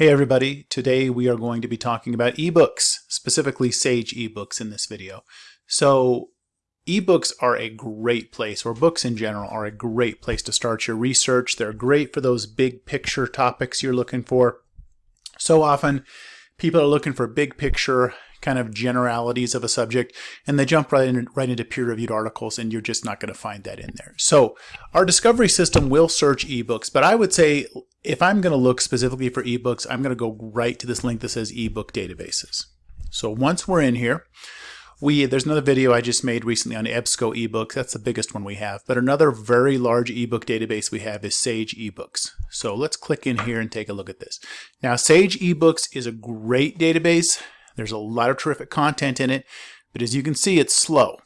Hey everybody, today we are going to be talking about ebooks, specifically Sage ebooks in this video. So ebooks are a great place, or books in general are a great place to start your research. They're great for those big picture topics you're looking for. So often people are looking for big picture kind of generalities of a subject and they jump right, in, right into peer-reviewed articles and you're just not going to find that in there. So our discovery system will search ebooks, but I would say if I'm going to look specifically for ebooks, I'm going to go right to this link that says ebook databases. So once we're in here, we there's another video I just made recently on EBSCO ebooks. That's the biggest one we have. But another very large ebook database we have is Sage eBooks. So let's click in here and take a look at this. Now Sage eBooks is a great database. There's a lot of terrific content in it, but as you can see, it's slow.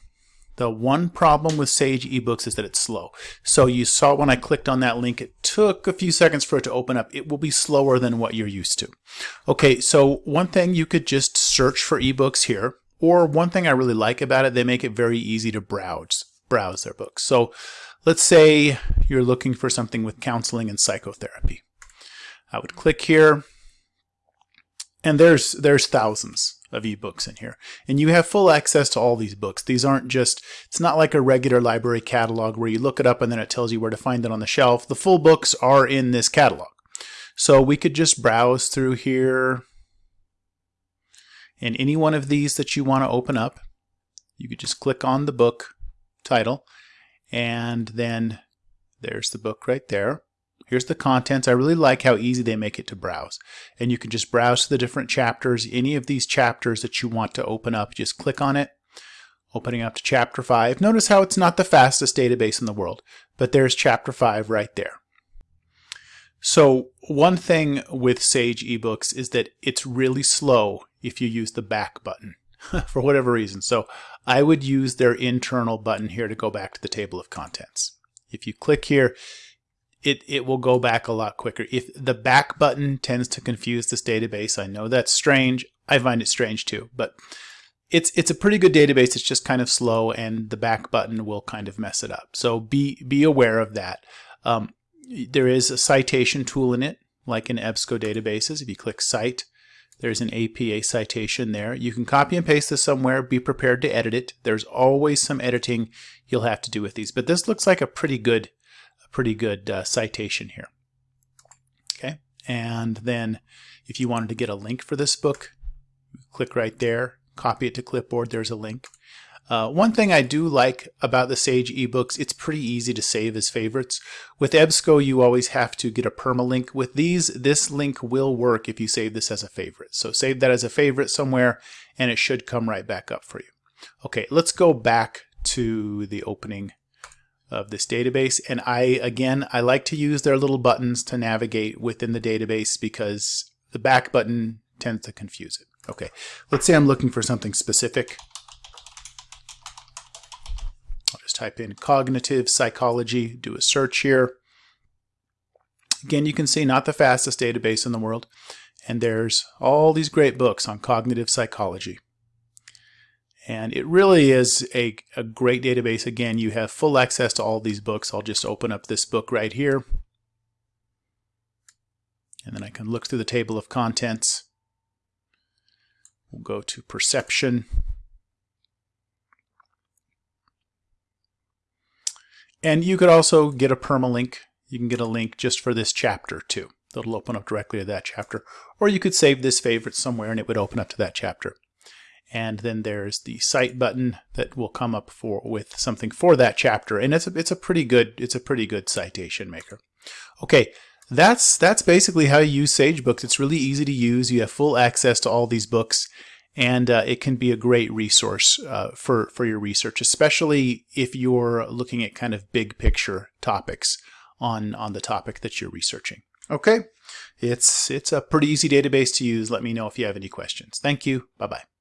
The one problem with Sage eBooks is that it's slow. So you saw when I clicked on that link, it took a few seconds for it to open up. It will be slower than what you're used to. Okay, so one thing you could just search for ebooks here, or one thing I really like about it, they make it very easy to browse, browse their books. So let's say you're looking for something with counseling and psychotherapy. I would click here, and there's there's thousands of ebooks in here. And you have full access to all these books. These aren't just, it's not like a regular library catalog where you look it up and then it tells you where to find it on the shelf. The full books are in this catalog. So we could just browse through here. And any one of these that you want to open up, you could just click on the book title and then there's the book right there. Here's the contents. I really like how easy they make it to browse. And you can just browse to the different chapters. Any of these chapters that you want to open up, just click on it, opening up to chapter 5. Notice how it's not the fastest database in the world, but there's chapter 5 right there. So one thing with Sage eBooks is that it's really slow if you use the back button for whatever reason. So I would use their internal button here to go back to the table of contents. If you click here, it, it will go back a lot quicker. If the back button tends to confuse this database, I know that's strange. I find it strange too, but it's it's a pretty good database. It's just kind of slow, and the back button will kind of mess it up. So be be aware of that. Um, there is a citation tool in it, like in EBSCO databases. If you click Cite, there's an APA citation there. You can copy and paste this somewhere. Be prepared to edit it. There's always some editing you'll have to do with these, but this looks like a pretty good pretty good uh, citation here. Okay, and then if you wanted to get a link for this book, click right there, copy it to clipboard, there's a link. Uh, one thing I do like about the Sage ebooks, it's pretty easy to save as favorites. With EBSCO, you always have to get a permalink. With these, this link will work if you save this as a favorite. So save that as a favorite somewhere, and it should come right back up for you. Okay, let's go back to the opening of this database. And I, again, I like to use their little buttons to navigate within the database because the back button tends to confuse it. Okay, let's say I'm looking for something specific. I'll just type in cognitive psychology, do a search here. Again, you can see not the fastest database in the world. And there's all these great books on cognitive psychology. And it really is a, a great database. Again, you have full access to all these books. I'll just open up this book right here. And then I can look through the table of contents. We'll go to perception. And you could also get a permalink. You can get a link just for this chapter too. That'll open up directly to that chapter. Or you could save this favorite somewhere and it would open up to that chapter and then there's the cite button that will come up for with something for that chapter. And it's a, it's a pretty good it's a pretty good citation maker. Okay that's that's basically how you use SageBooks it's really easy to use. You have full access to all these books. And uh, it can be a great resource uh, for for your research especially if you're looking at kind of big picture topics on on the topic that you're researching. Okay? It's it's a pretty easy database to use. Let me know if you have any questions. Thank you. Bye bye